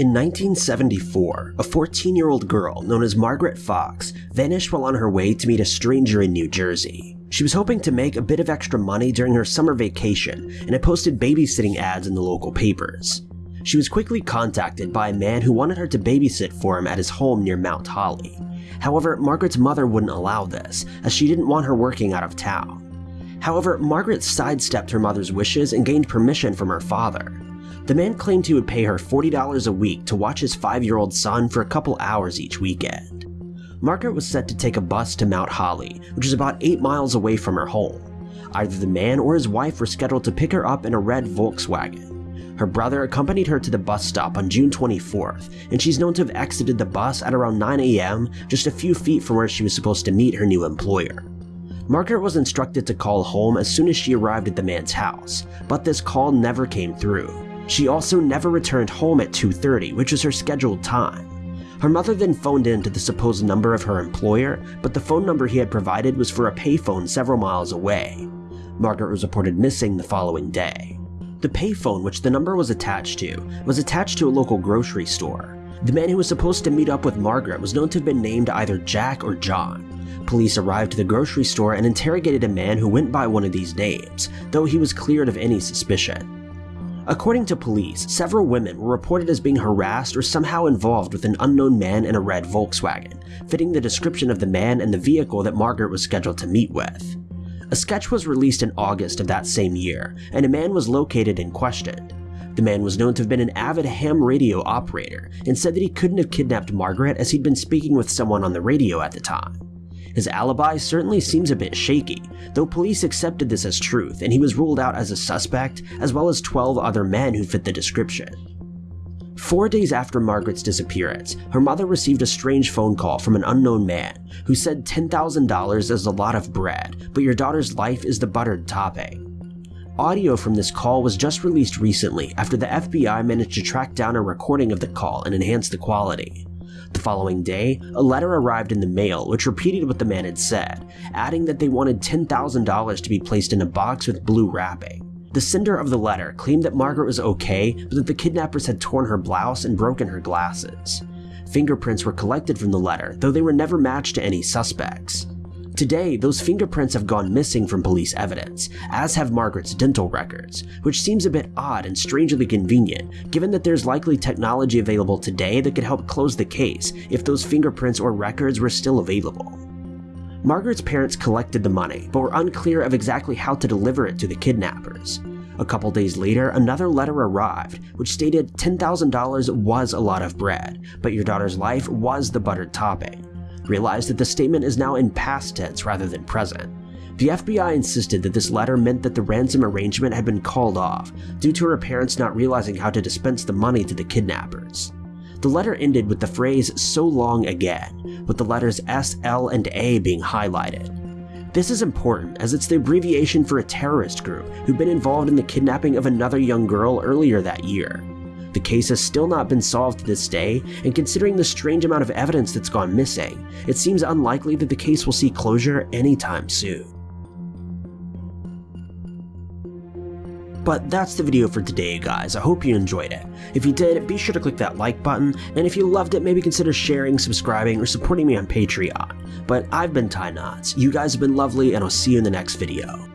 In 1974, a 14-year-old girl known as Margaret Fox vanished while on her way to meet a stranger in New Jersey. She was hoping to make a bit of extra money during her summer vacation and had posted babysitting ads in the local papers. She was quickly contacted by a man who wanted her to babysit for him at his home near Mount Holly. However, Margaret's mother wouldn't allow this, as she didn't want her working out of town. However, Margaret sidestepped her mother's wishes and gained permission from her father. The man claimed he would pay her $40 a week to watch his five-year-old son for a couple hours each weekend. Margaret was set to take a bus to Mount Holly, which is about 8 miles away from her home. Either the man or his wife were scheduled to pick her up in a red Volkswagen. Her brother accompanied her to the bus stop on June 24th, and she's known to have exited the bus at around 9 a.m., just a few feet from where she was supposed to meet her new employer. Margaret was instructed to call home as soon as she arrived at the man's house, but this call never came through. She also never returned home at 2.30, which was her scheduled time. Her mother then phoned in to the supposed number of her employer, but the phone number he had provided was for a payphone several miles away. Margaret was reported missing the following day. The payphone which the number was attached to was attached to a local grocery store. The man who was supposed to meet up with Margaret was known to have been named either Jack or John. Police arrived to the grocery store and interrogated a man who went by one of these names, though he was cleared of any suspicion. According to police, several women were reported as being harassed or somehow involved with an unknown man in a red Volkswagen, fitting the description of the man and the vehicle that Margaret was scheduled to meet with. A sketch was released in August of that same year, and a man was located and questioned. The man was known to have been an avid ham radio operator and said that he couldn't have kidnapped Margaret as he'd been speaking with someone on the radio at the time. His alibi certainly seems a bit shaky, though police accepted this as truth and he was ruled out as a suspect, as well as 12 other men who fit the description. Four days after Margaret's disappearance, her mother received a strange phone call from an unknown man who said $10,000 is a lot of bread, but your daughter's life is the buttered topping. Audio from this call was just released recently after the FBI managed to track down a recording of the call and enhance the quality. Following day, a letter arrived in the mail which repeated what the man had said, adding that they wanted $10,000 to be placed in a box with blue wrapping. The sender of the letter claimed that Margaret was okay, but that the kidnappers had torn her blouse and broken her glasses. Fingerprints were collected from the letter, though they were never matched to any suspects. Today, those fingerprints have gone missing from police evidence, as have Margaret's dental records, which seems a bit odd and strangely convenient, given that there's likely technology available today that could help close the case if those fingerprints or records were still available. Margaret's parents collected the money, but were unclear of exactly how to deliver it to the kidnappers. A couple days later, another letter arrived, which stated $10,000 was a lot of bread, but your daughter's life was the buttered topping realized that the statement is now in past tense rather than present. The FBI insisted that this letter meant that the ransom arrangement had been called off due to her parents not realizing how to dispense the money to the kidnappers. The letter ended with the phrase so long again, with the letters S, L, and A being highlighted. This is important as it's the abbreviation for a terrorist group who'd been involved in the kidnapping of another young girl earlier that year. The case has still not been solved to this day, and considering the strange amount of evidence that's gone missing, it seems unlikely that the case will see closure anytime soon. But that's the video for today guys, I hope you enjoyed it. If you did, be sure to click that like button, and if you loved it, maybe consider sharing, subscribing, or supporting me on Patreon. But I've been Ty Knots, you guys have been lovely, and I'll see you in the next video.